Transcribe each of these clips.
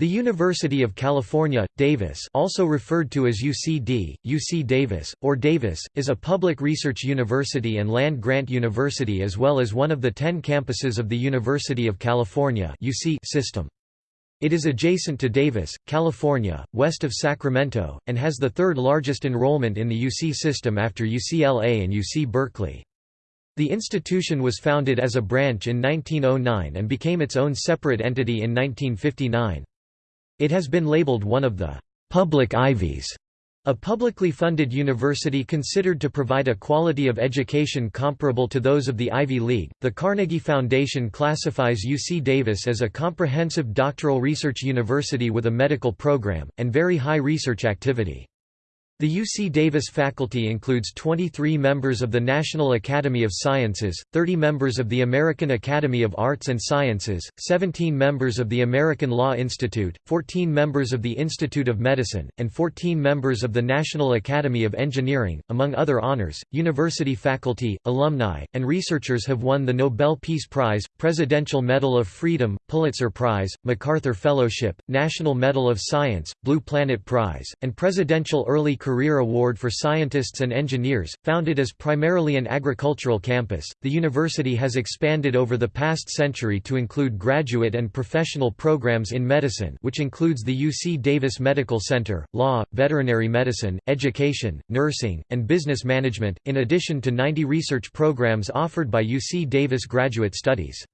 The University of California, Davis also referred to as UCD, UC Davis, or Davis, is a public research university and land-grant university as well as one of the ten campuses of the University of California UC system. It is adjacent to Davis, California, west of Sacramento, and has the third largest enrollment in the UC system after UCLA and UC Berkeley. The institution was founded as a branch in 1909 and became its own separate entity in 1959. It has been labeled one of the public Ivies, a publicly funded university considered to provide a quality of education comparable to those of the Ivy League. The Carnegie Foundation classifies UC Davis as a comprehensive doctoral research university with a medical program, and very high research activity. The UC Davis faculty includes 23 members of the National Academy of Sciences, 30 members of the American Academy of Arts and Sciences, 17 members of the American Law Institute, 14 members of the Institute of Medicine, and 14 members of the National Academy of Engineering. Among other honors, university faculty, alumni, and researchers have won the Nobel Peace Prize, Presidential Medal of Freedom, Pulitzer Prize, MacArthur Fellowship, National Medal of Science, Blue Planet Prize, and Presidential Early Career Career Award for Scientists and Engineers. Founded as primarily an agricultural campus, the university has expanded over the past century to include graduate and professional programs in medicine, which includes the UC Davis Medical Center, law, veterinary medicine, education, nursing, and business management, in addition to 90 research programs offered by UC Davis Graduate Studies.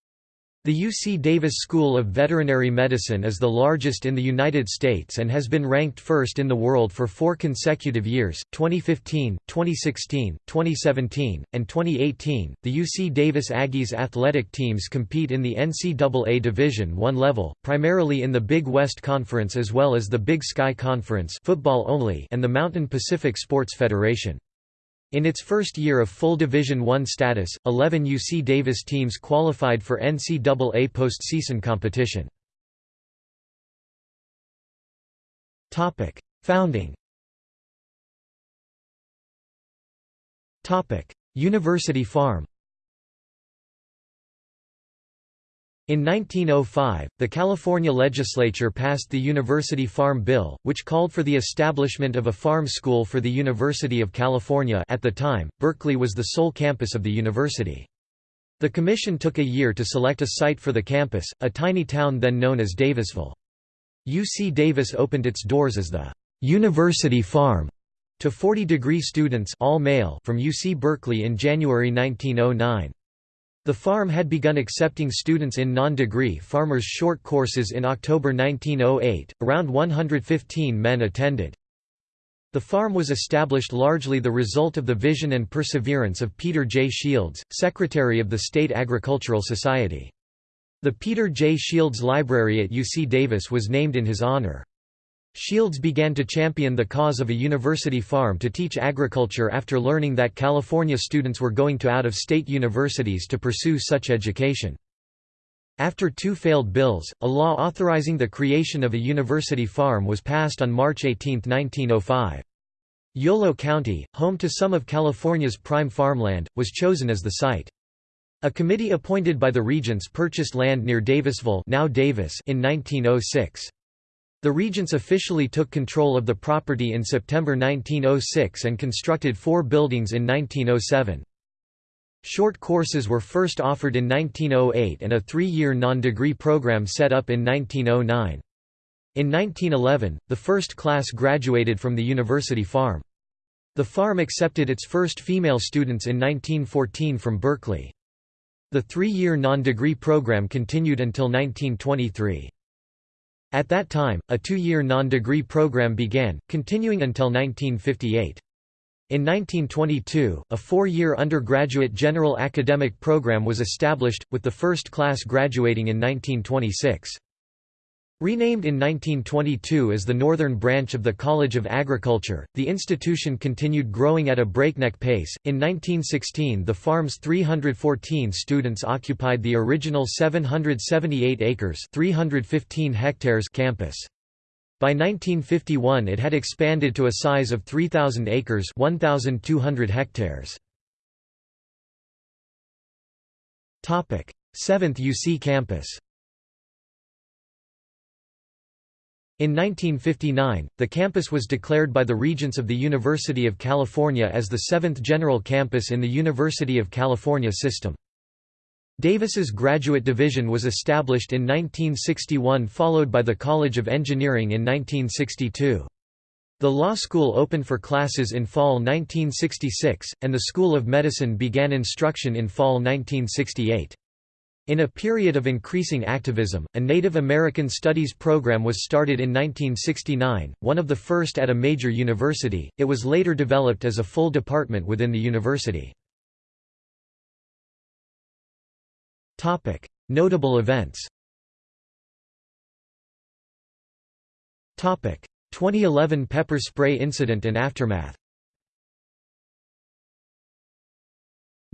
The UC Davis School of Veterinary Medicine is the largest in the United States and has been ranked first in the world for four consecutive years 2015, 2016, 2017, and 2018. The UC Davis Aggies athletic teams compete in the NCAA Division I level, primarily in the Big West Conference as well as the Big Sky Conference football only and the Mountain Pacific Sports Federation. In its first year of full Division I status, 11 UC Davis teams qualified for NCAA postseason competition. Founding University Farm In 1905, the California legislature passed the University Farm Bill, which called for the establishment of a farm school for the University of California at the time, Berkeley was the sole campus of the university. The commission took a year to select a site for the campus, a tiny town then known as Davisville. UC Davis opened its doors as the «University Farm» to 40-degree students all male from UC Berkeley in January 1909. The farm had begun accepting students in non-degree farmers' short courses in October 1908, around 115 men attended. The farm was established largely the result of the vision and perseverance of Peter J. Shields, secretary of the State Agricultural Society. The Peter J. Shields Library at UC Davis was named in his honor. Shields began to champion the cause of a university farm to teach agriculture after learning that California students were going to out-of-state universities to pursue such education. After two failed bills, a law authorizing the creation of a university farm was passed on March 18, 1905. Yolo County, home to some of California's prime farmland, was chosen as the site. A committee appointed by the regents purchased land near Davisville now Davis in 1906. The regents officially took control of the property in September 1906 and constructed four buildings in 1907. Short courses were first offered in 1908 and a three-year non-degree program set up in 1909. In 1911, the first class graduated from the university farm. The farm accepted its first female students in 1914 from Berkeley. The three-year non-degree program continued until 1923. At that time, a two-year non-degree program began, continuing until 1958. In 1922, a four-year undergraduate general academic program was established, with the first class graduating in 1926. Renamed in 1922 as the northern branch of the College of Agriculture, the institution continued growing at a breakneck pace. In 1916, the farm's 314 students occupied the original 778 acres (315 hectares) campus. By 1951 it had expanded to a size of 3,000 acres 1,200 hectares. Topic: 7th UC campus In 1959, the campus was declared by the Regents of the University of California as the seventh general campus in the University of California system. Davis's graduate division was established in 1961 followed by the College of Engineering in 1962. The law school opened for classes in fall 1966, and the School of Medicine began instruction in fall 1968. In a period of increasing activism, a Native American Studies program was started in 1969, one of the first at a major university. It was later developed as a full department within the university. Topic: Notable events. Topic: 2011 pepper spray incident and aftermath.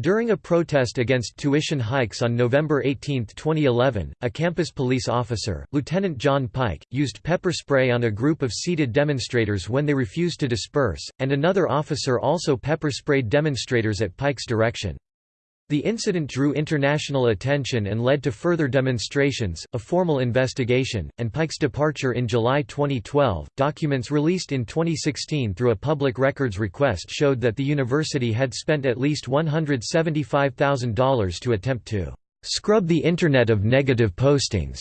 During a protest against tuition hikes on November 18, 2011, a campus police officer, Lieutenant John Pike, used pepper spray on a group of seated demonstrators when they refused to disperse, and another officer also pepper sprayed demonstrators at Pike's direction. The incident drew international attention and led to further demonstrations, a formal investigation, and Pike's departure in July 2012. Documents released in 2016 through a public records request showed that the university had spent at least $175,000 to attempt to scrub the Internet of negative postings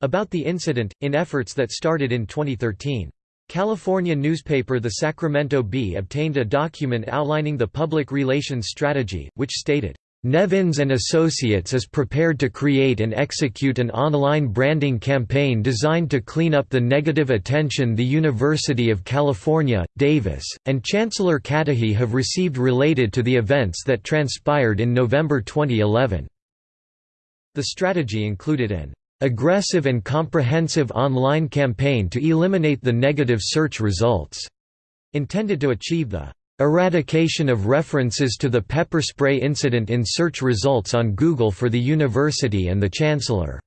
about the incident, in efforts that started in 2013. California newspaper The Sacramento Bee obtained a document outlining the public relations strategy, which stated, Nevins and Associates is prepared to create and execute an online branding campaign designed to clean up the negative attention the University of California, Davis, and Chancellor Katehi have received related to the events that transpired in November 2011. The strategy included an aggressive and comprehensive online campaign to eliminate the negative search results, intended to achieve the Eradication of references to the pepper spray incident in search results on Google for the university and the chancellor.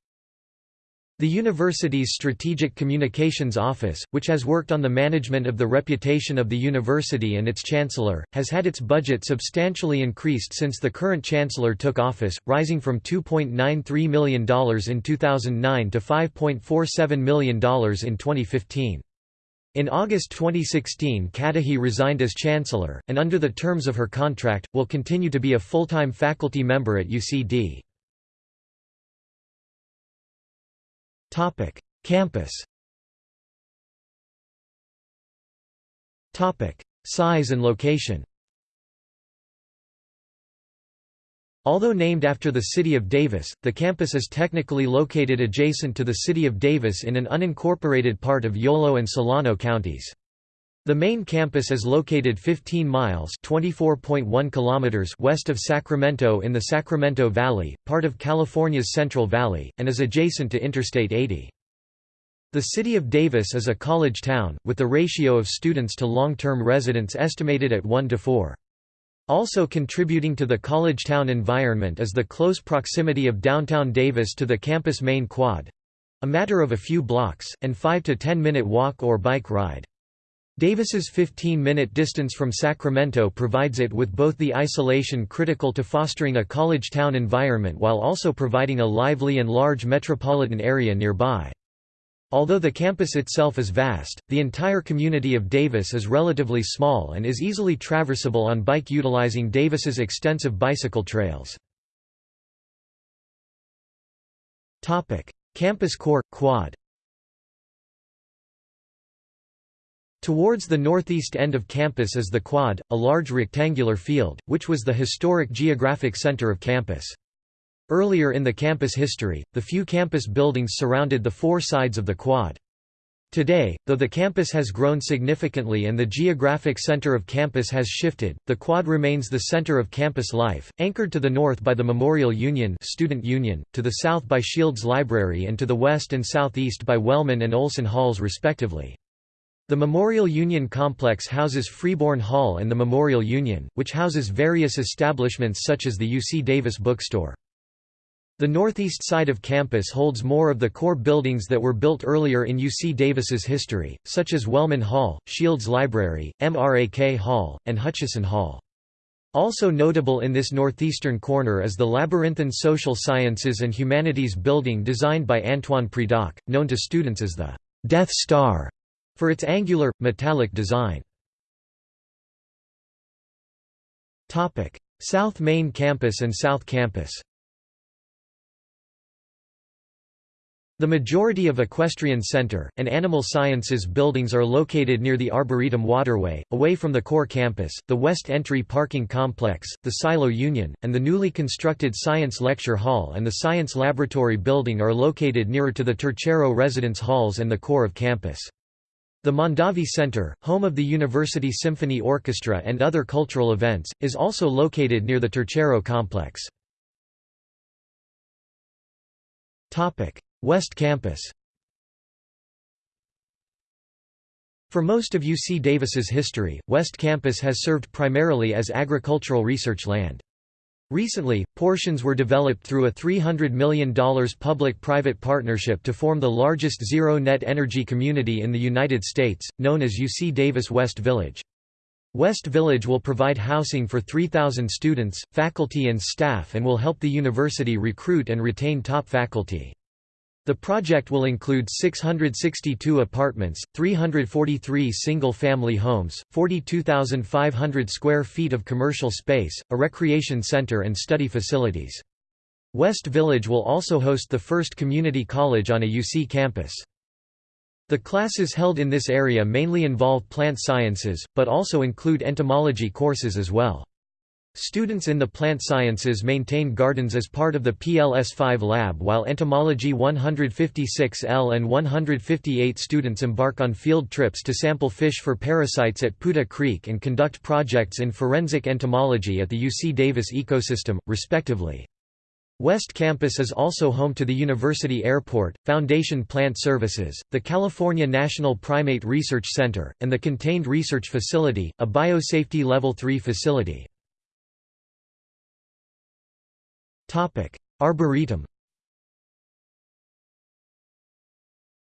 The university's Strategic Communications Office, which has worked on the management of the reputation of the university and its chancellor, has had its budget substantially increased since the current chancellor took office, rising from $2.93 million in 2009 to $5.47 million in 2015. In August 2016 Katehi resigned as chancellor, and under the terms of her contract, will continue to be a full-time faculty member at UCD. Campus Topic: Size and location Although named after the city of Davis, the campus is technically located adjacent to the city of Davis in an unincorporated part of Yolo and Solano counties. The main campus is located 15 miles (24.1 kilometers) west of Sacramento in the Sacramento Valley, part of California's Central Valley, and is adjacent to Interstate 80. The city of Davis is a college town, with the ratio of students to long-term residents estimated at 1 to 4. Also contributing to the college town environment is the close proximity of downtown Davis to the campus main quad—a matter of a few blocks, and 5 to 10 minute walk or bike ride. Davis's 15-minute distance from Sacramento provides it with both the isolation critical to fostering a college town environment while also providing a lively and large metropolitan area nearby. Although the campus itself is vast, the entire community of Davis is relatively small and is easily traversable on bike utilizing Davis's extensive bicycle trails. Campus core, quad Towards the northeast end of campus is the quad, a large rectangular field, which was the historic geographic center of campus. Earlier in the campus history, the few campus buildings surrounded the four sides of the quad. Today, though the campus has grown significantly and the geographic center of campus has shifted, the quad remains the center of campus life, anchored to the north by the Memorial Union, Student Union, to the south by Shields Library and to the west and southeast by Wellman and Olson Halls respectively. The Memorial Union complex houses Freeborn Hall and the Memorial Union, which houses various establishments such as the UC Davis bookstore. The northeast side of campus holds more of the core buildings that were built earlier in UC Davis's history, such as Wellman Hall, Shields Library, MRAK Hall, and Hutchison Hall. Also notable in this northeastern corner is the labyrinthine Social Sciences and Humanities building designed by Antoine Prédock, known to students as the Death Star for its angular, metallic design. South Main Campus and South Campus The majority of Equestrian Center, and Animal Sciences buildings are located near the Arboretum Waterway, away from the core campus, the West Entry Parking Complex, the Silo Union, and the newly constructed Science Lecture Hall and the Science Laboratory building are located nearer to the Tercero residence halls and the core of campus. The Mondavi Center, home of the University Symphony Orchestra and other cultural events, is also located near the Tercero complex. West Campus For most of UC Davis's history, West Campus has served primarily as agricultural research land. Recently, portions were developed through a $300 million public-private partnership to form the largest zero-net energy community in the United States, known as UC Davis West Village. West Village will provide housing for 3,000 students, faculty and staff and will help the university recruit and retain top faculty. The project will include 662 apartments, 343 single-family homes, 42,500 square feet of commercial space, a recreation center and study facilities. West Village will also host the first community college on a UC campus. The classes held in this area mainly involve plant sciences, but also include entomology courses as well. Students in the plant sciences maintain gardens as part of the PLS5 lab while entomology 156L and 158 students embark on field trips to sample fish for parasites at Putah Creek and conduct projects in forensic entomology at the UC Davis ecosystem, respectively. West Campus is also home to the University Airport, Foundation Plant Services, the California National Primate Research Center, and the Contained Research Facility, a biosafety Level 3 facility. Arboretum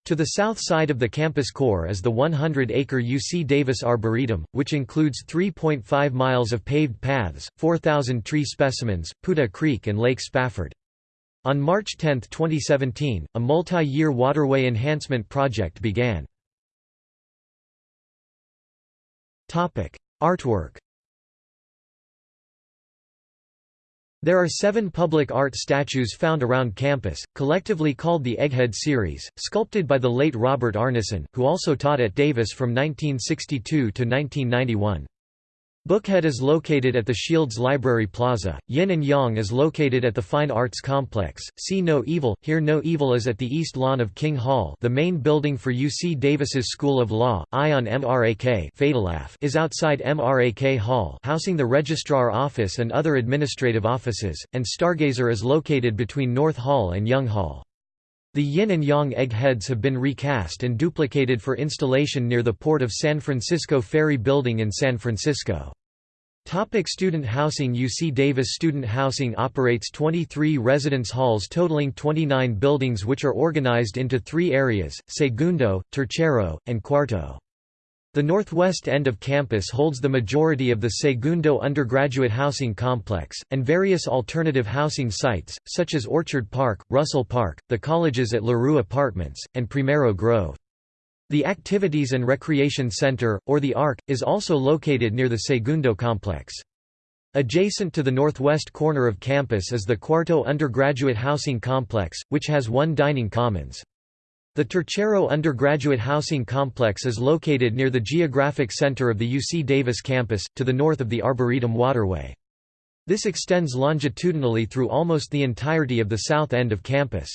To the south side of the campus core is the 100-acre UC Davis Arboretum, which includes 3.5 miles of paved paths, 4,000 tree specimens, Putah Creek and Lake Spafford. On March 10, 2017, a multi-year waterway enhancement project began. Artwork There are seven public art statues found around campus, collectively called the Egghead series, sculpted by the late Robert Arneson, who also taught at Davis from 1962 to 1991. Bookhead is located at the Shields Library Plaza, Yin and Yang is located at the Fine Arts Complex, See No Evil, Hear No Evil is at the East Lawn of King Hall. The main building for UC Davis's School of Law, Ion MRAK is outside MRAK Hall housing the Registrar Office and other administrative offices, and Stargazer is located between North Hall and Young Hall. The yin and yang egg heads have been recast and duplicated for installation near the Port of San Francisco Ferry Building in San Francisco. Topic student housing UC Davis Student Housing operates 23 residence halls totaling 29 buildings which are organized into three areas, Segundo, Tercero, and Cuarto. The northwest end of campus holds the majority of the Segundo undergraduate housing complex, and various alternative housing sites, such as Orchard Park, Russell Park, the colleges at LaRue Apartments, and Primero Grove. The Activities and Recreation Center, or the ARC, is also located near the Segundo complex. Adjacent to the northwest corner of campus is the Cuarto undergraduate housing complex, which has one dining commons. The Tercero undergraduate housing complex is located near the geographic center of the UC Davis campus, to the north of the Arboretum Waterway. This extends longitudinally through almost the entirety of the south end of campus.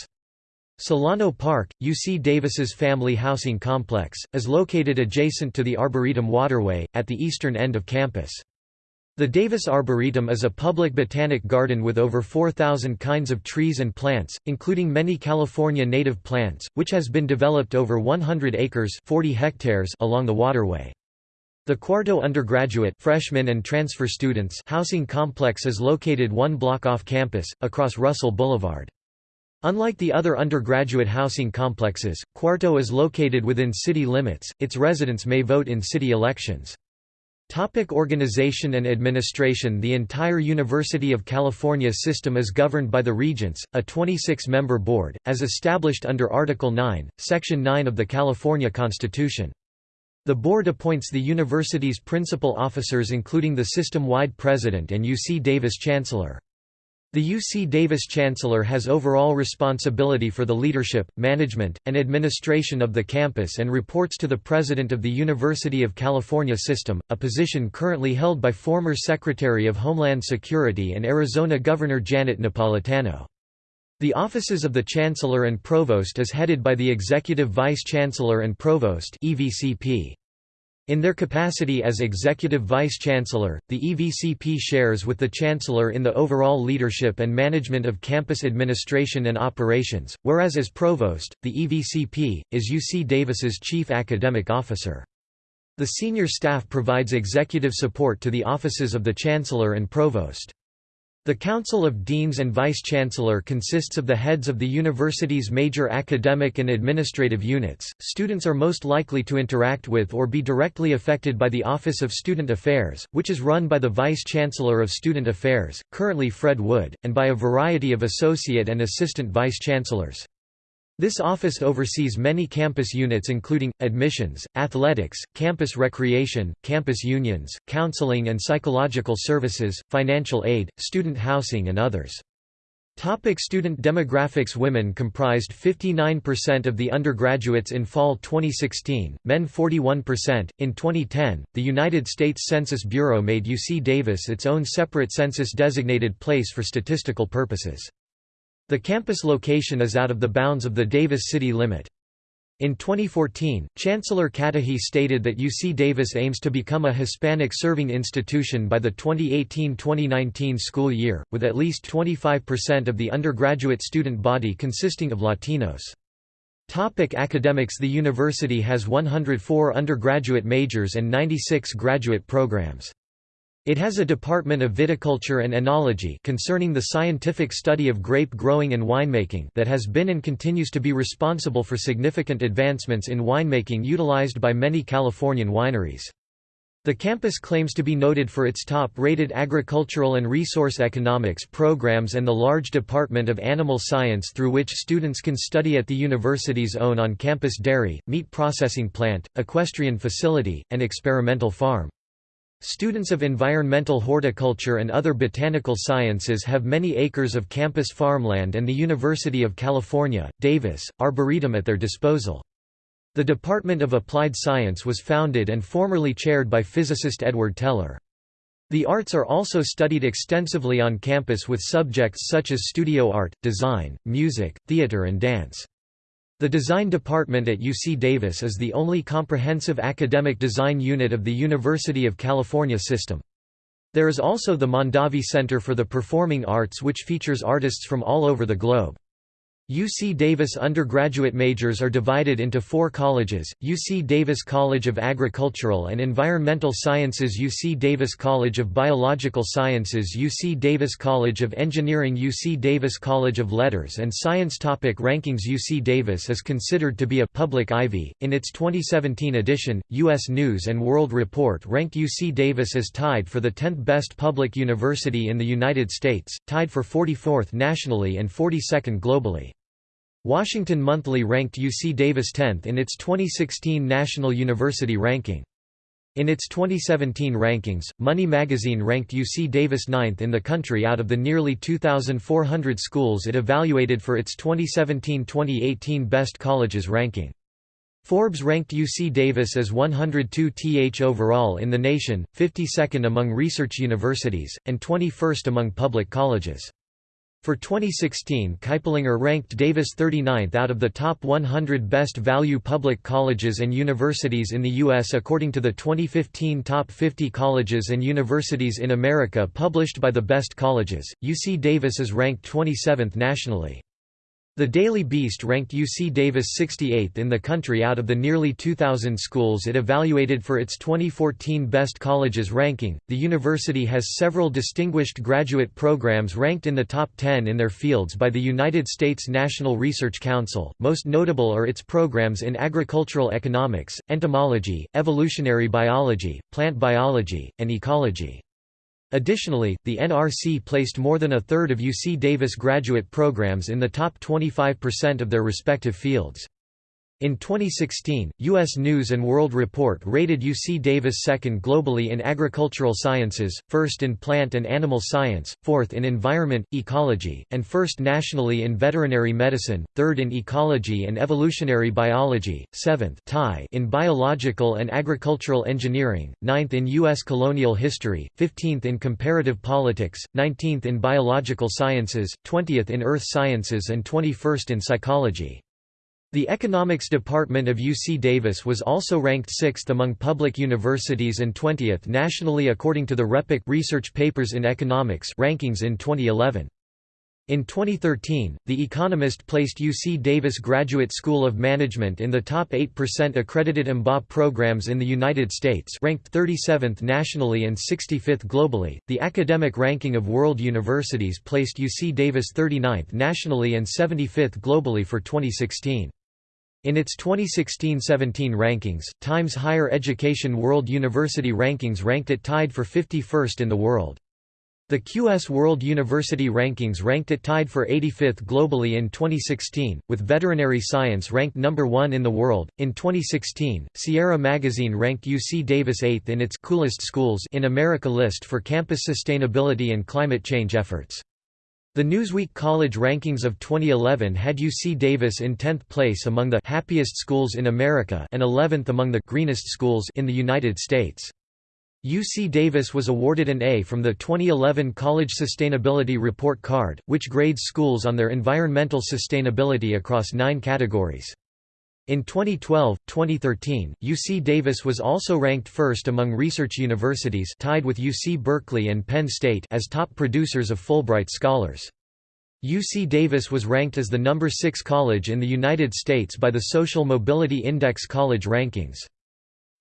Solano Park, UC Davis's family housing complex, is located adjacent to the Arboretum Waterway, at the eastern end of campus. The Davis Arboretum is a public botanic garden with over 4,000 kinds of trees and plants, including many California native plants, which has been developed over 100 acres 40 hectares along the waterway. The Cuarto undergraduate freshman and transfer students housing complex is located one block off campus, across Russell Boulevard. Unlike the other undergraduate housing complexes, Cuarto is located within city limits, its residents may vote in city elections. Topic organization and administration The entire University of California system is governed by the Regents, a 26-member board, as established under Article 9, Section 9 of the California Constitution. The board appoints the university's principal officers including the system-wide president and UC Davis chancellor. The UC Davis Chancellor has overall responsibility for the leadership, management, and administration of the campus and reports to the President of the University of California System, a position currently held by former Secretary of Homeland Security and Arizona Governor Janet Napolitano. The offices of the Chancellor and Provost is headed by the Executive Vice Chancellor and Provost EVCP. In their capacity as Executive Vice-Chancellor, the EVCP shares with the Chancellor in the overall leadership and management of campus administration and operations, whereas as Provost, the EVCP, is UC Davis's Chief Academic Officer. The senior staff provides executive support to the offices of the Chancellor and Provost. The Council of Deans and Vice-Chancellor consists of the heads of the university's major academic and administrative units. Students are most likely to interact with or be directly affected by the Office of Student Affairs, which is run by the Vice-Chancellor of Student Affairs, currently Fred Wood, and by a variety of associate and assistant vice-chancellors. This office oversees many campus units including, admissions, athletics, campus recreation, campus unions, counseling and psychological services, financial aid, student housing and others. Topic student demographics Women comprised 59% of the undergraduates in fall 2016, men 41%. In 2010, the United States Census Bureau made UC Davis its own separate census designated place for statistical purposes. The campus location is out of the bounds of the Davis city limit. In 2014, Chancellor Katehi stated that UC Davis aims to become a Hispanic-serving institution by the 2018-2019 school year, with at least 25% of the undergraduate student body consisting of Latinos. Topic academics The university has 104 undergraduate majors and 96 graduate programs. It has a department of viticulture and enology concerning the scientific study of grape growing and winemaking that has been and continues to be responsible for significant advancements in winemaking utilized by many Californian wineries. The campus claims to be noted for its top-rated agricultural and resource economics programs and the large Department of Animal Science through which students can study at the university's own on-campus dairy, meat processing plant, equestrian facility, and experimental farm. Students of environmental horticulture and other botanical sciences have many acres of campus farmland and the University of California, Davis, Arboretum at their disposal. The Department of Applied Science was founded and formerly chaired by physicist Edward Teller. The arts are also studied extensively on campus with subjects such as studio art, design, music, theater and dance. The design department at UC Davis is the only comprehensive academic design unit of the University of California system. There is also the Mondavi Center for the Performing Arts which features artists from all over the globe. UC Davis undergraduate majors are divided into four colleges, UC Davis College of Agricultural and Environmental Sciences UC Davis College of Biological Sciences UC Davis College of Engineering UC Davis College of Letters and Science Topic Rankings UC Davis is considered to be a public Ivy. In its 2017 edition, U.S. News & World Report ranked UC Davis as tied for the 10th best public university in the United States, tied for 44th nationally and 42nd globally. Washington Monthly ranked UC Davis 10th in its 2016 National University Ranking. In its 2017 rankings, Money magazine ranked UC Davis 9th in the country out of the nearly 2,400 schools it evaluated for its 2017-2018 Best Colleges ranking. Forbes ranked UC Davis as 102th overall in the nation, 52nd among research universities, and 21st among public colleges. For 2016 Kiplinger ranked Davis 39th out of the top 100 best value public colleges and universities in the U.S. according to the 2015 Top 50 Colleges and Universities in America published by the Best Colleges. UC Davis is ranked 27th nationally. The Daily Beast ranked UC Davis 68th in the country out of the nearly 2,000 schools it evaluated for its 2014 Best Colleges ranking. The university has several distinguished graduate programs ranked in the top 10 in their fields by the United States National Research Council. Most notable are its programs in agricultural economics, entomology, evolutionary biology, plant biology, and ecology. Additionally, the NRC placed more than a third of UC Davis graduate programs in the top 25% of their respective fields. In 2016, U.S. News & World Report rated UC Davis second globally in agricultural sciences, first in plant and animal science, fourth in environment, ecology, and first nationally in veterinary medicine, third in ecology and evolutionary biology, seventh in biological and agricultural engineering, ninth in U.S. colonial history, 15th in comparative politics, 19th in biological sciences, 20th in earth sciences and 21st in psychology. The economics department of UC Davis was also ranked 6th among public universities and 20th nationally according to the RePEc Research Papers in Economics rankings in 2011. In 2013, The Economist placed UC Davis Graduate School of Management in the top 8% accredited MBA programs in the United States, ranked 37th nationally and 65th globally. The academic ranking of world universities placed UC Davis 39th nationally and 75th globally for 2016. In its 2016–17 rankings, Times Higher Education World University Rankings ranked it tied for 51st in the world. The QS World University Rankings ranked it tied for 85th globally in 2016, with veterinary science ranked number 1 in the world. In 2016, Sierra Magazine ranked UC Davis 8th in its Coolest Schools in America list for campus sustainability and climate change efforts. The Newsweek College Rankings of 2011 had UC Davis in 10th place among the happiest schools in America and 11th among the greenest schools in the United States. UC Davis was awarded an A from the 2011 College Sustainability Report Card, which grades schools on their environmental sustainability across nine categories. In 2012-2013, UC Davis was also ranked first among research universities tied with UC Berkeley and Penn State as top producers of Fulbright scholars. UC Davis was ranked as the number 6 college in the United States by the Social Mobility Index College Rankings.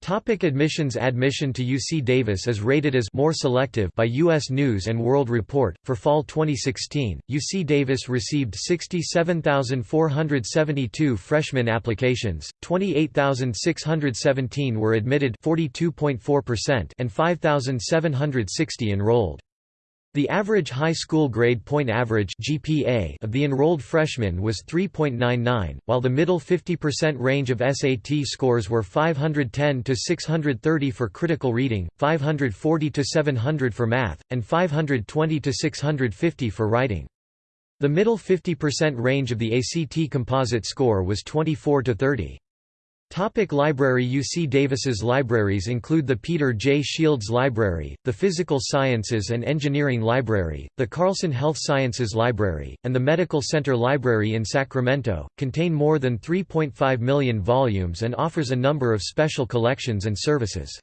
Topic admissions Admission to UC Davis is rated as more selective by U.S. News & World Report. For fall 2016, UC Davis received 67,472 freshman applications, 28,617 were admitted 42.4% and 5,760 enrolled. The average high school grade point average GPA of the enrolled freshmen was 3.99, while the middle 50% range of SAT scores were 510 to 630 for critical reading, 540 to 700 for math, and 520 to 650 for writing. The middle 50% range of the ACT composite score was 24 to 30. Topic library UC Davis's libraries include the Peter J. Shields Library, the Physical Sciences and Engineering Library, the Carlson Health Sciences Library, and the Medical Center Library in Sacramento, contain more than 3.5 million volumes and offers a number of special collections and services.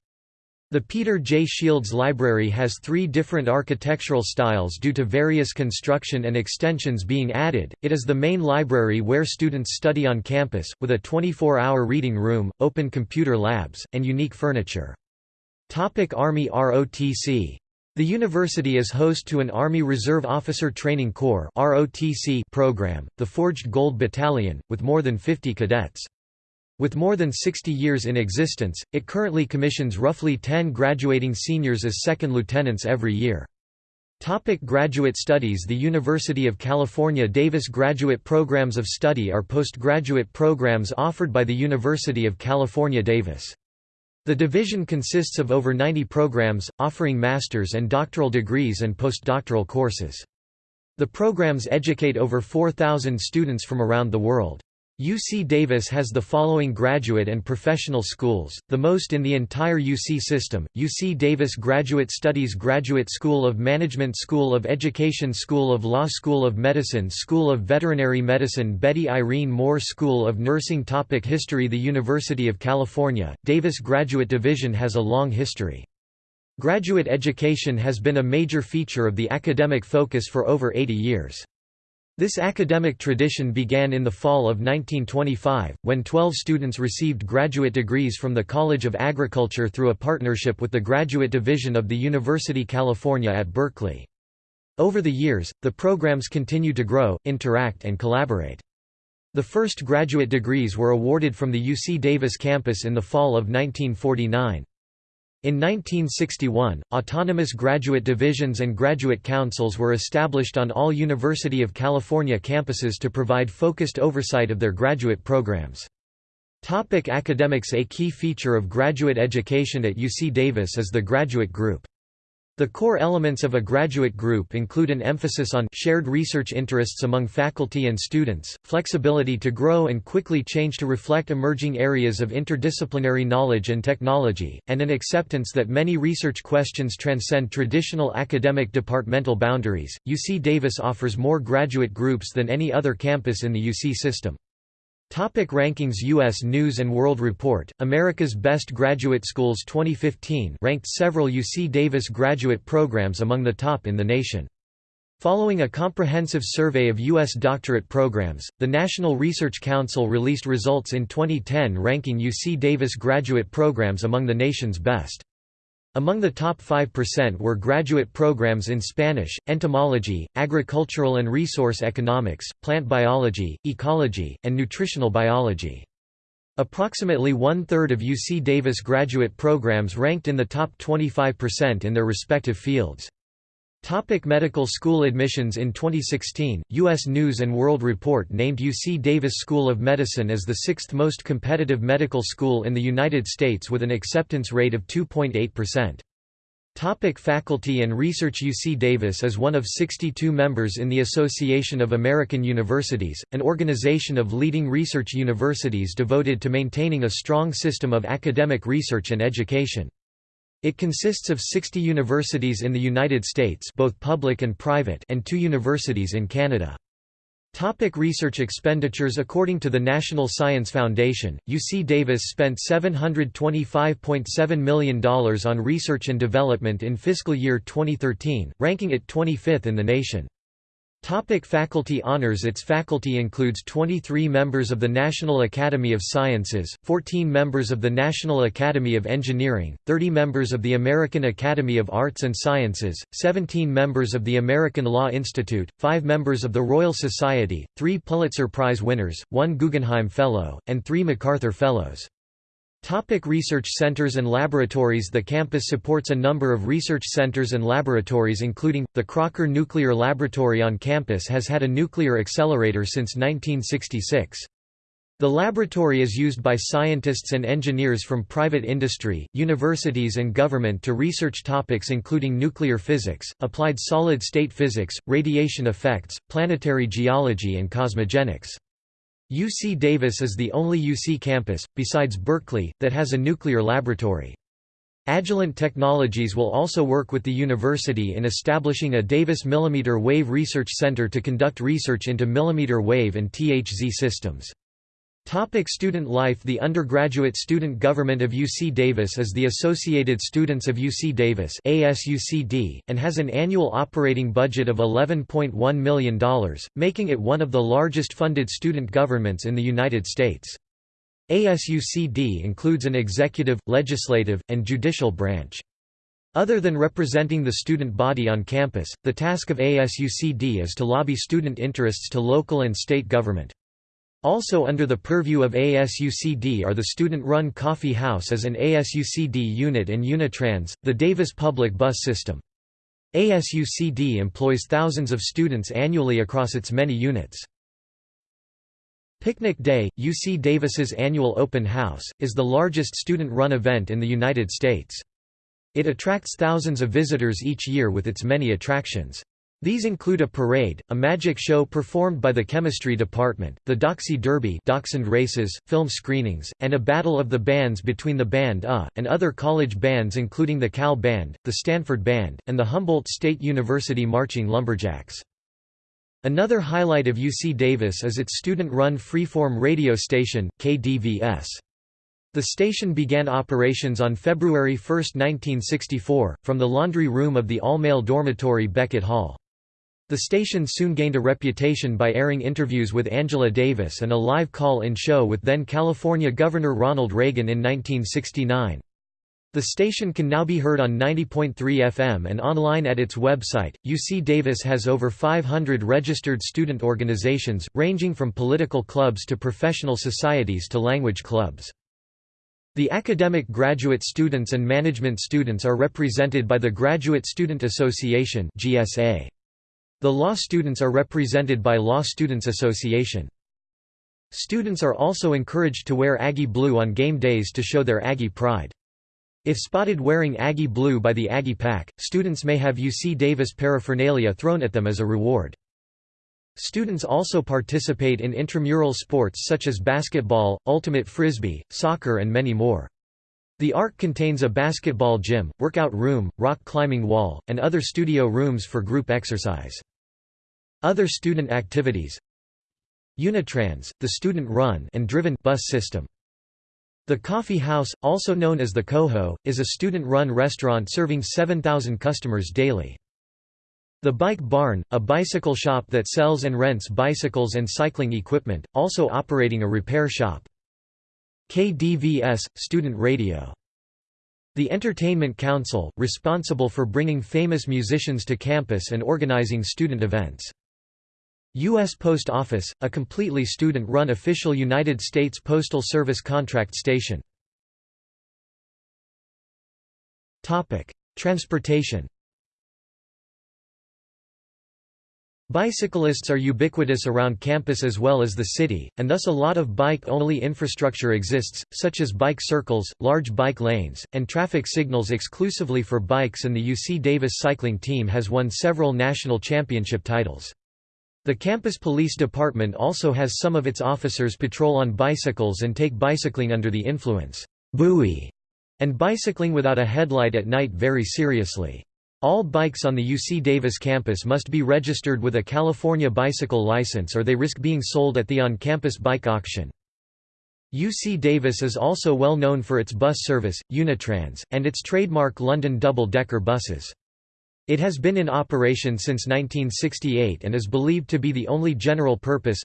The Peter J. Shields Library has three different architectural styles due to various construction and extensions being added. It is the main library where students study on campus, with a 24 hour reading room, open computer labs, and unique furniture. Topic Army ROTC the university is host to an Army Reserve Officer Training Corps program, the Forged Gold Battalion, with more than 50 cadets. With more than 60 years in existence, it currently commissions roughly 10 graduating seniors as second lieutenants every year. Topic graduate studies The University of California Davis Graduate Programs of Study are postgraduate programs offered by the University of California Davis. The division consists of over 90 programs, offering master's and doctoral degrees and postdoctoral courses. The programs educate over 4,000 students from around the world. UC Davis has the following graduate and professional schools, the most in the entire UC system, UC Davis Graduate Studies Graduate School of Management School of Education School of Law School of Medicine School of Veterinary Medicine Betty Irene Moore School of Nursing Topic History The University of California, Davis Graduate Division has a long history. Graduate education has been a major feature of the academic focus for over 80 years. This academic tradition began in the fall of 1925, when 12 students received graduate degrees from the College of Agriculture through a partnership with the Graduate Division of the University of California at Berkeley. Over the years, the programs continued to grow, interact and collaborate. The first graduate degrees were awarded from the UC Davis campus in the fall of 1949. In 1961, autonomous graduate divisions and graduate councils were established on all University of California campuses to provide focused oversight of their graduate programs. Topic academics A key feature of graduate education at UC Davis is the graduate group. The core elements of a graduate group include an emphasis on shared research interests among faculty and students, flexibility to grow and quickly change to reflect emerging areas of interdisciplinary knowledge and technology, and an acceptance that many research questions transcend traditional academic departmental boundaries. UC Davis offers more graduate groups than any other campus in the UC system. Topic rankings U.S. News & World Report, America's Best Graduate Schools 2015 ranked several UC Davis graduate programs among the top in the nation. Following a comprehensive survey of U.S. doctorate programs, the National Research Council released results in 2010 ranking UC Davis graduate programs among the nation's best. Among the top 5% were graduate programs in Spanish, entomology, agricultural and resource economics, plant biology, ecology, and nutritional biology. Approximately one-third of UC Davis graduate programs ranked in the top 25% in their respective fields. Topic medical school admissions In 2016, U.S. News & World Report named UC Davis School of Medicine as the sixth most competitive medical school in the United States with an acceptance rate of 2.8%. Topic faculty and research UC Davis is one of 62 members in the Association of American Universities, an organization of leading research universities devoted to maintaining a strong system of academic research and education. It consists of 60 universities in the United States both public and private and two universities in Canada. Topic research expenditures According to the National Science Foundation, UC Davis spent $725.7 million on research and development in fiscal year 2013, ranking it 25th in the nation. Topic faculty honors Its faculty includes 23 members of the National Academy of Sciences, 14 members of the National Academy of Engineering, 30 members of the American Academy of Arts and Sciences, 17 members of the American Law Institute, 5 members of the Royal Society, 3 Pulitzer Prize winners, 1 Guggenheim Fellow, and 3 MacArthur Fellows. Topic research centers and laboratories The campus supports a number of research centers and laboratories including, the Crocker Nuclear Laboratory on campus has had a nuclear accelerator since 1966. The laboratory is used by scientists and engineers from private industry, universities and government to research topics including nuclear physics, applied solid-state physics, radiation effects, planetary geology and cosmogenics. UC Davis is the only UC campus, besides Berkeley, that has a nuclear laboratory. Agilent Technologies will also work with the university in establishing a Davis Millimeter Wave Research Center to conduct research into millimeter wave and THZ systems. Topic student life The undergraduate student government of UC Davis is the Associated Students of UC Davis ASUCD, and has an annual operating budget of $11.1 million, making it one of the largest funded student governments in the United States. ASUCD includes an executive, legislative, and judicial branch. Other than representing the student body on campus, the task of ASUCD is to lobby student interests to local and state government. Also under the purview of ASUCD are the student-run Coffee House as an ASUCD unit and Unitrans, the Davis public bus system. ASUCD employs thousands of students annually across its many units. Picnic Day, UC Davis's annual open house, is the largest student-run event in the United States. It attracts thousands of visitors each year with its many attractions. These include a parade, a magic show performed by the chemistry department, the Doxie Derby dachshund races, film screenings, and a battle of the bands between the Band A, and other college bands including the Cal Band, the Stanford Band, and the Humboldt State University Marching Lumberjacks. Another highlight of UC Davis is its student-run freeform radio station, KDVS. The station began operations on February 1, 1964, from the laundry room of the all-male dormitory Beckett Hall. The station soon gained a reputation by airing interviews with Angela Davis and a live call-in show with then California Governor Ronald Reagan in 1969. The station can now be heard on 90.3 FM and online at its website. UC Davis has over 500 registered student organizations, ranging from political clubs to professional societies to language clubs. The academic graduate students and management students are represented by the Graduate Student Association (GSA). The law students are represented by Law Students Association. Students are also encouraged to wear Aggie blue on game days to show their Aggie pride. If spotted wearing Aggie blue by the Aggie Pack, students may have UC Davis paraphernalia thrown at them as a reward. Students also participate in intramural sports such as basketball, ultimate frisbee, soccer and many more. The ARC contains a basketball gym, workout room, rock climbing wall, and other studio rooms for group exercise. Other student activities Unitrans, the student-run and driven bus system. The Coffee House, also known as the Coho, is a student-run restaurant serving 7,000 customers daily. The Bike Barn, a bicycle shop that sells and rents bicycles and cycling equipment, also operating a repair shop. KDVS, student radio. The Entertainment Council, responsible for bringing famous musicians to campus and organizing student events. U.S. Post Office, a completely student-run official United States Postal Service contract station. Transportation Bicyclists are ubiquitous around campus as well as the city, and thus a lot of bike-only infrastructure exists, such as bike circles, large bike lanes, and traffic signals exclusively for bikes and the UC Davis cycling team has won several national championship titles. The campus police department also has some of its officers patrol on bicycles and take bicycling under the influence BUI, and bicycling without a headlight at night very seriously. All bikes on the UC Davis campus must be registered with a California bicycle license or they risk being sold at the on-campus bike auction. UC Davis is also well known for its bus service, Unitrans, and its trademark London double-decker buses. It has been in operation since 1968 and is believed to be the only general-purpose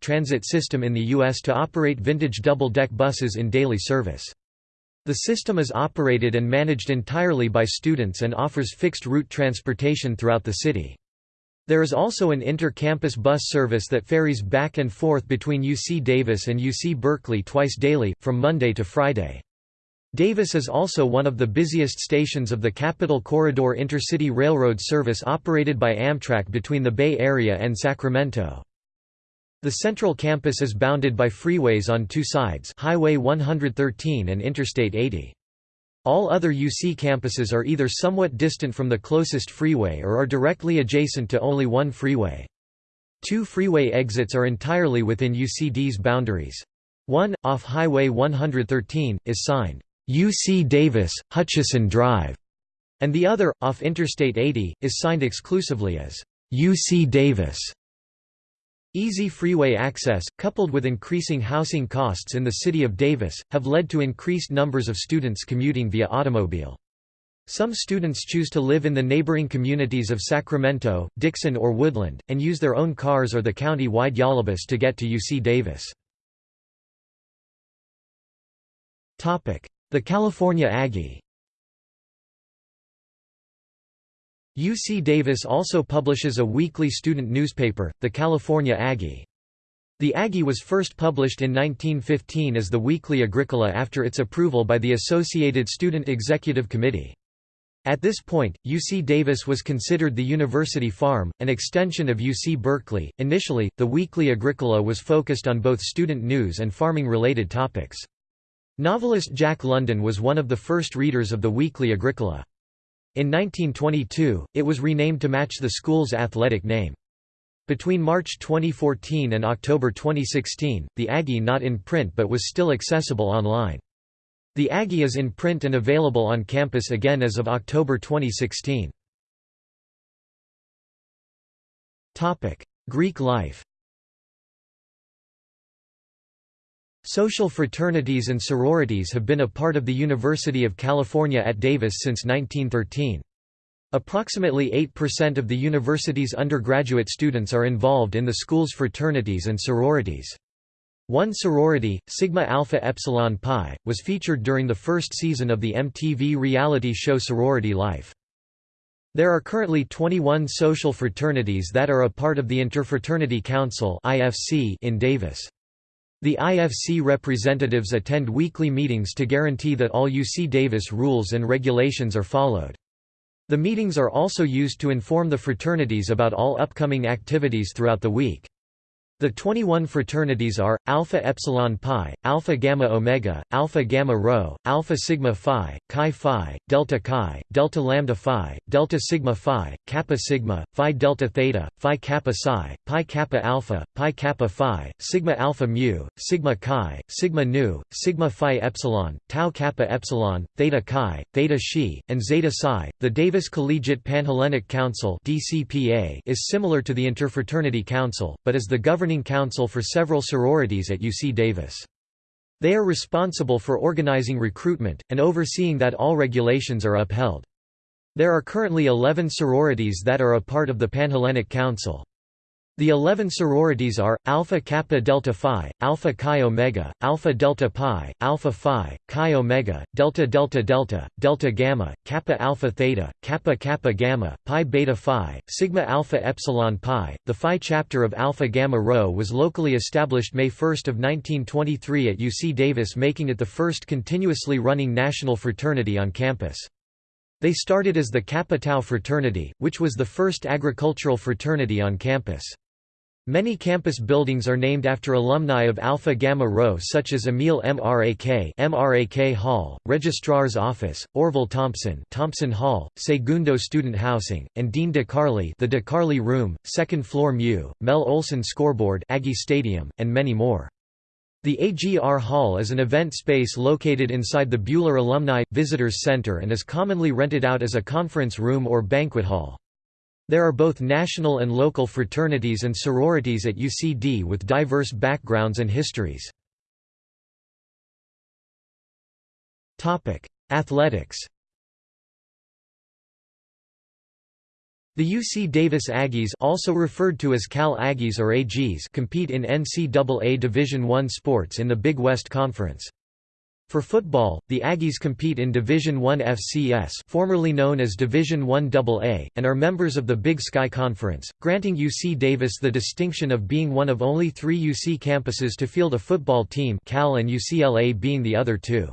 transit system in the U.S. to operate vintage double-deck buses in daily service. The system is operated and managed entirely by students and offers fixed route transportation throughout the city. There is also an inter-campus bus service that ferries back and forth between UC Davis and UC Berkeley twice daily, from Monday to Friday. Davis is also one of the busiest stations of the Capital Corridor intercity railroad service operated by Amtrak between the Bay Area and Sacramento. The central campus is bounded by freeways on two sides Highway 113 and Interstate 80. All other UC campuses are either somewhat distant from the closest freeway or are directly adjacent to only one freeway. Two freeway exits are entirely within UCD's boundaries. One, off Highway 113, is signed, UC Davis, Hutchison Drive, and the other, off Interstate 80, is signed exclusively as UC Davis. Easy freeway access, coupled with increasing housing costs in the city of Davis, have led to increased numbers of students commuting via automobile. Some students choose to live in the neighboring communities of Sacramento, Dixon or Woodland, and use their own cars or the county-wide Yolobus to get to UC Davis. The California Aggie UC Davis also publishes a weekly student newspaper, the California Aggie. The Aggie was first published in 1915 as the Weekly Agricola after its approval by the Associated Student Executive Committee. At this point, UC Davis was considered the university farm, an extension of UC Berkeley. Initially, the Weekly Agricola was focused on both student news and farming related topics. Novelist Jack London was one of the first readers of the Weekly Agricola. In 1922, it was renamed to match the school's athletic name. Between March 2014 and October 2016, the Aggie not in print but was still accessible online. The Aggie is in print and available on campus again as of October 2016. Greek life Social fraternities and sororities have been a part of the University of California at Davis since 1913. Approximately 8% of the university's undergraduate students are involved in the school's fraternities and sororities. One sorority, Sigma Alpha Epsilon Pi, was featured during the first season of the MTV reality show Sorority Life. There are currently 21 social fraternities that are a part of the Interfraternity Council in Davis. The IFC representatives attend weekly meetings to guarantee that all UC Davis rules and regulations are followed. The meetings are also used to inform the fraternities about all upcoming activities throughout the week. The 21 fraternities are, Alpha Epsilon Pi, Alpha Gamma Omega, Alpha Gamma Rho, Alpha Sigma Phi, Chi Phi, Delta Chi, Delta Lambda Phi, Delta Sigma Phi, Kappa Sigma, Phi Delta Theta, Phi Kappa Psi, Pi Kappa Alpha, Pi Kappa Phi, Sigma Alpha Mu, Sigma Chi, Sigma Nu, Sigma Phi Epsilon, Tau Kappa Epsilon, Theta Chi, Theta Xi, and Zeta Psi. The Davis Collegiate Panhellenic Council is similar to the Interfraternity Council, but is the governing governing council for several sororities at UC Davis. They are responsible for organizing recruitment, and overseeing that all regulations are upheld. There are currently 11 sororities that are a part of the Panhellenic Council. The eleven sororities are, Alpha Kappa Delta Phi, Alpha Chi Omega, Alpha Delta Pi, Alpha Phi, Chi Omega, Delta Delta Delta, Delta Gamma, Kappa Alpha Theta, Kappa Kappa Gamma, Pi Beta Phi, Sigma Alpha Epsilon Pi. The Phi chapter of Alpha Gamma Rho was locally established May 1 of 1923 at UC Davis making it the first continuously running national fraternity on campus. They started as the Kappa Tau fraternity, which was the first agricultural fraternity on campus. Many campus buildings are named after alumni of Alpha Gamma Rho such as Emil Mrak MRAK Hall, Registrar's Office, Orville Thompson Thompson Hall, Segundo Student Housing, and Dean DeCarli the DeCarli Room, Second Floor Mu, Mel Olson Scoreboard Aggie Stadium, and many more. The AGR Hall is an event space located inside the Buehler Alumni Visitors Center and is commonly rented out as a conference room or banquet hall. There are both national and local fraternities and sororities at UCD with diverse backgrounds and histories. Athletics The UC Davis Aggies also referred to as Cal Aggies or AGs compete in NCAA Division I sports in the Big West Conference. For football, the Aggies compete in Division I FCS formerly known as Division I AA, and are members of the Big Sky Conference, granting UC Davis the distinction of being one of only three UC campuses to field a football team Cal and UCLA being the other two.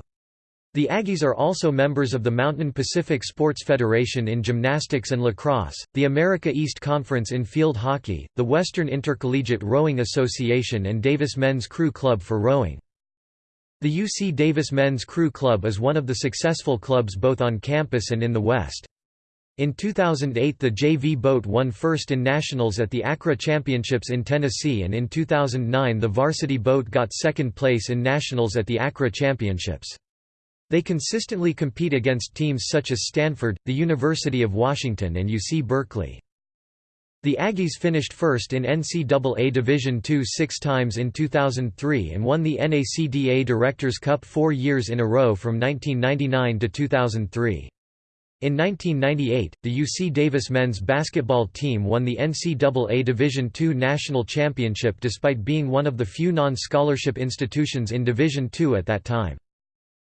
The Aggies are also members of the Mountain Pacific Sports Federation in gymnastics and lacrosse, the America East Conference in field hockey, the Western Intercollegiate Rowing Association and Davis Men's Crew Club for rowing. The UC Davis Men's Crew Club is one of the successful clubs both on campus and in the West. In 2008 the JV boat won first in nationals at the ACRA Championships in Tennessee and in 2009 the varsity boat got second place in nationals at the ACRA Championships. They consistently compete against teams such as Stanford, the University of Washington and UC Berkeley. The Aggies finished first in NCAA Division II six times in 2003 and won the NACDA Directors' Cup four years in a row from 1999 to 2003. In 1998, the UC Davis men's basketball team won the NCAA Division II national championship despite being one of the few non-scholarship institutions in Division II at that time.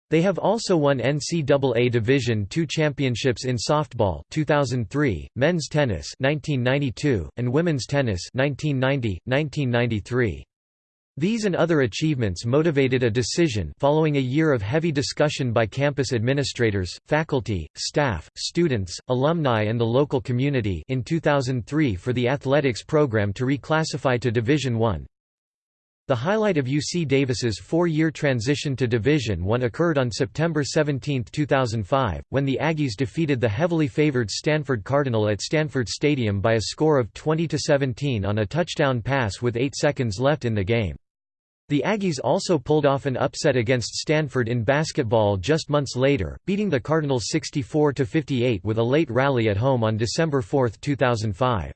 They have also won NCAA Division II championships in softball 2003, men's tennis 1992, and women's tennis 1990, 1993. These and other achievements motivated a decision following a year of heavy discussion by campus administrators, faculty, staff, students, alumni and the local community in 2003 for the athletics program to reclassify to Division I. The highlight of UC Davis's four-year transition to Division I occurred on September 17, 2005, when the Aggies defeated the heavily favored Stanford Cardinal at Stanford Stadium by a score of 20–17 on a touchdown pass with 8 seconds left in the game. The Aggies also pulled off an upset against Stanford in basketball just months later, beating the Cardinals 64–58 with a late rally at home on December 4, 2005.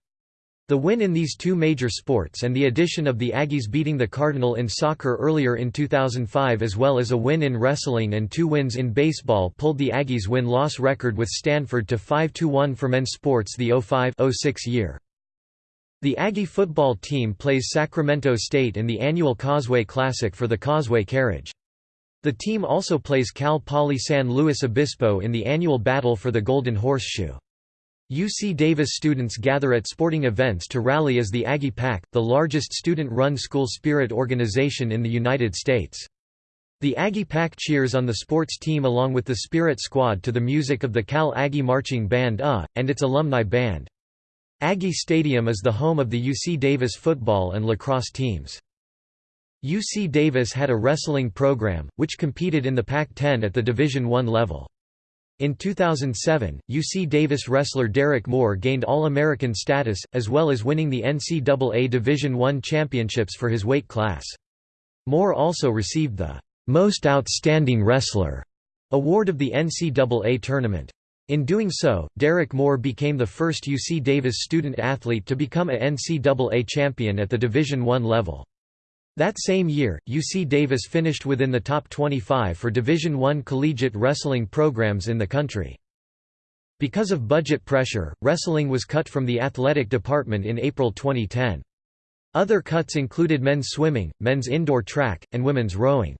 The win in these two major sports and the addition of the Aggies beating the Cardinal in soccer earlier in 2005 as well as a win in wrestling and two wins in baseball pulled the Aggies win-loss record with Stanford to 5–1 for men's sports the 05–06 year. The Aggie football team plays Sacramento State in the annual Causeway Classic for the Causeway Carriage. The team also plays Cal Poly San Luis Obispo in the annual Battle for the Golden Horseshoe. UC Davis students gather at sporting events to rally as the Aggie Pack, the largest student-run school spirit organization in the United States. The Aggie Pack cheers on the sports team along with the Spirit Squad to the music of the Cal Aggie Marching Band uh, and its alumni band. Aggie Stadium is the home of the UC Davis football and lacrosse teams. UC Davis had a wrestling program, which competed in the Pac-10 at the Division I level. In 2007, UC Davis wrestler Derek Moore gained All-American status, as well as winning the NCAA Division I championships for his weight class. Moore also received the «Most Outstanding Wrestler» award of the NCAA tournament. In doing so, Derek Moore became the first UC Davis student athlete to become a NCAA champion at the Division I level. That same year, UC Davis finished within the top 25 for Division I collegiate wrestling programs in the country. Because of budget pressure, wrestling was cut from the athletic department in April 2010. Other cuts included men's swimming, men's indoor track, and women's rowing.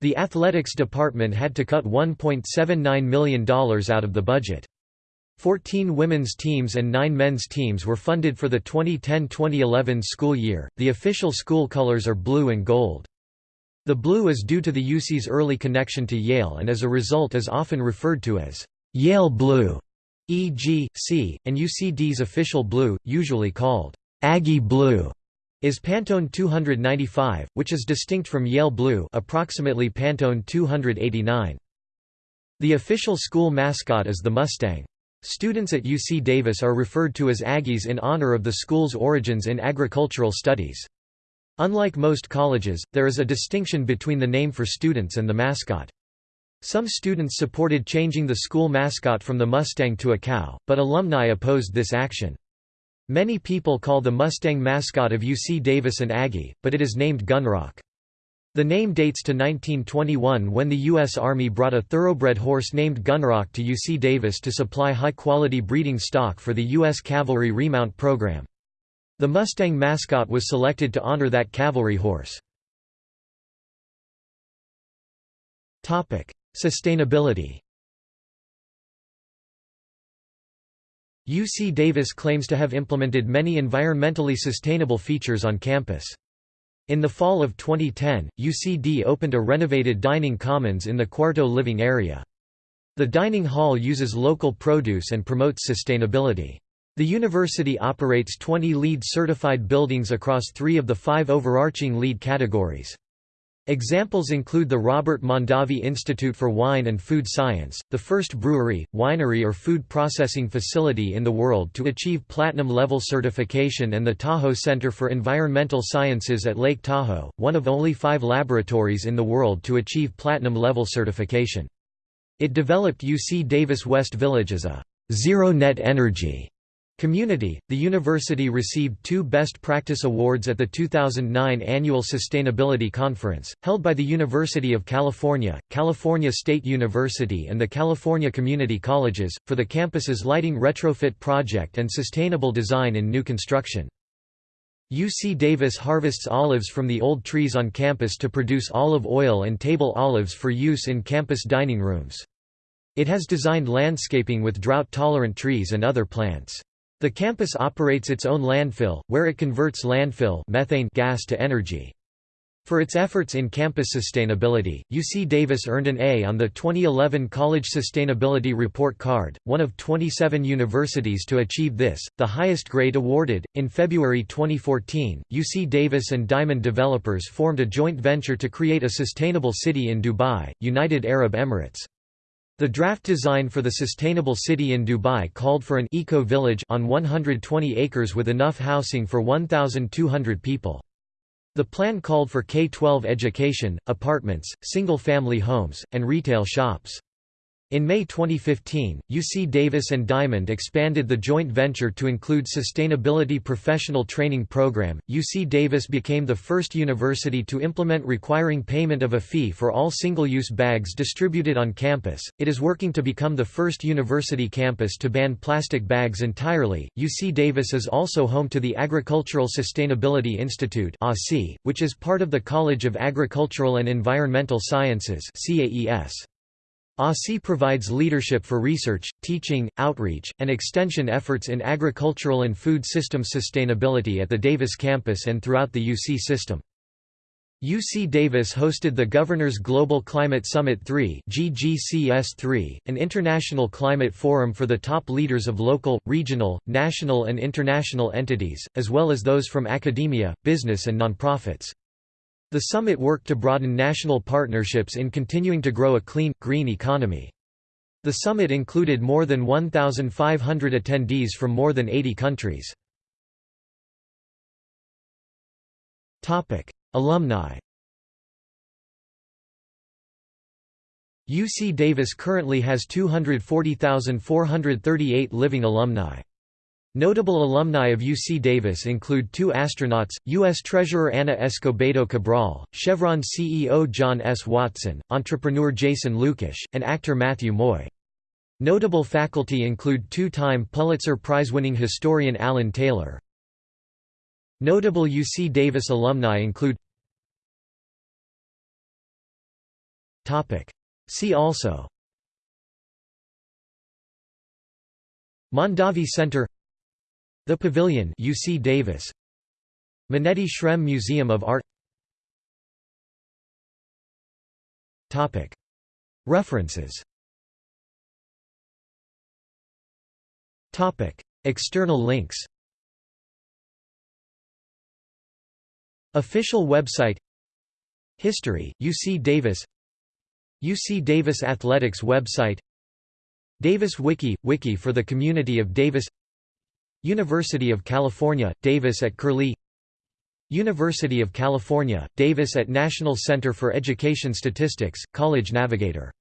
The athletics department had to cut $1.79 million out of the budget. Fourteen women's teams and nine men's teams were funded for the 2010–2011 school year. The official school colors are blue and gold. The blue is due to the UC's early connection to Yale and as a result is often referred to as Yale blue, e.g., C, and UCD's official blue, usually called Aggie blue, is Pantone 295, which is distinct from Yale blue approximately Pantone 289. The official school mascot is the Mustang. Students at UC Davis are referred to as Aggies in honor of the school's origins in agricultural studies. Unlike most colleges, there is a distinction between the name for students and the mascot. Some students supported changing the school mascot from the Mustang to a cow, but alumni opposed this action. Many people call the Mustang mascot of UC Davis an Aggie, but it is named Gunrock. The name dates to 1921 when the U.S. Army brought a thoroughbred horse named Gunrock to UC Davis to supply high-quality breeding stock for the U.S. Cavalry remount program. The Mustang mascot was selected to honor that cavalry horse. Sustainability UC Davis claims to have implemented many environmentally sustainable features on campus. In the fall of 2010, UCD opened a renovated dining commons in the Cuarto living area. The dining hall uses local produce and promotes sustainability. The university operates 20 LEED certified buildings across three of the five overarching LEED categories. Examples include the Robert Mondavi Institute for Wine and Food Science, the first brewery, winery or food processing facility in the world to achieve platinum-level certification and the Tahoe Center for Environmental Sciences at Lake Tahoe, one of only five laboratories in the world to achieve platinum-level certification. It developed UC Davis West Village as a zero-net energy Community The university received two Best Practice Awards at the 2009 Annual Sustainability Conference, held by the University of California, California State University, and the California Community Colleges, for the campus's lighting retrofit project and sustainable design in new construction. UC Davis harvests olives from the old trees on campus to produce olive oil and table olives for use in campus dining rooms. It has designed landscaping with drought-tolerant trees and other plants. The campus operates its own landfill, where it converts landfill methane gas to energy. For its efforts in campus sustainability, UC Davis earned an A on the 2011 College Sustainability Report Card, one of 27 universities to achieve this, the highest grade awarded. In February 2014, UC Davis and Diamond Developers formed a joint venture to create a sustainable city in Dubai, United Arab Emirates. The draft design for the sustainable city in Dubai called for an eco-village on 120 acres with enough housing for 1,200 people. The plan called for K-12 education, apartments, single-family homes, and retail shops. In May 2015, UC Davis and Diamond expanded the joint venture to include Sustainability Professional Training Program. UC Davis became the first university to implement requiring payment of a fee for all single-use bags distributed on campus. It is working to become the first university campus to ban plastic bags entirely. UC Davis is also home to the Agricultural Sustainability Institute (ASI), which is part of the College of Agricultural and Environmental Sciences (CAES). ASI provides leadership for research, teaching, outreach, and extension efforts in agricultural and food system sustainability at the Davis campus and throughout the UC system. UC Davis hosted the Governors Global Climate Summit 3 GGCS3, an international climate forum for the top leaders of local, regional, national and international entities, as well as those from academia, business and nonprofits. The summit worked to broaden national partnerships in continuing to grow a clean, green economy. The summit included more than 1,500 attendees from more than 80 countries. Alumni UC Davis currently has 240,438 living alumni. Notable alumni of UC Davis include two astronauts, U.S. Treasurer Ana Escobedo Cabral, Chevron CEO John S. Watson, entrepreneur Jason Lucash, and actor Matthew Moy. Notable faculty include two-time Pulitzer Prize-winning historian Alan Taylor. Notable UC Davis alumni include See also Mondavi Center the Pavilion UC Davis. Manetti Shrem Museum of Art. Topic. References. Topic. External links. Official website. History UC Davis. UC Davis Athletics website. Davis Wiki – Wiki for the community of Davis University of California, Davis at Curlie. University of California, Davis at National Center for Education Statistics, College Navigator